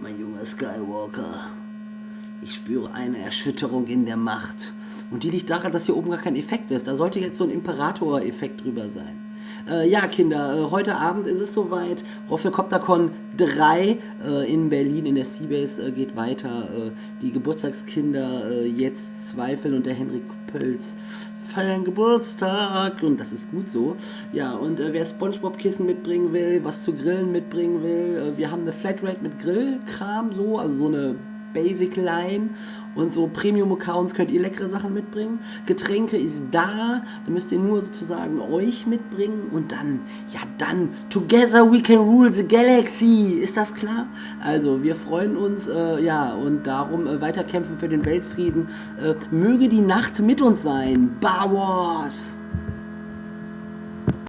Mein junger Skywalker, ich spüre eine Erschütterung in der Macht. Und die liegt daran, dass hier oben gar kein Effekt ist. Da sollte jetzt so ein Imperator-Effekt drüber sein. Äh, ja, Kinder, äh, heute Abend ist es soweit. Roffelcoptercon 3 äh, in Berlin in der Seabase äh, geht weiter. Äh, die Geburtstagskinder äh, jetzt zweifeln und der Henrik Pölz feiern Geburtstag und das ist gut so. Ja, und äh, wer Spongebob-Kissen mitbringen will, was zu grillen mitbringen will, äh, wir haben eine Flatrate mit Grillkram so, also so eine Basic Line und so Premium-Accounts könnt ihr leckere Sachen mitbringen. Getränke ist da, da müsst ihr nur sozusagen euch mitbringen und dann, ja dann, together we can rule the galaxy, ist das klar? Also wir freuen uns, äh, ja und darum äh, weiterkämpfen für den Weltfrieden. Äh, möge die Nacht mit uns sein, Bar Wars!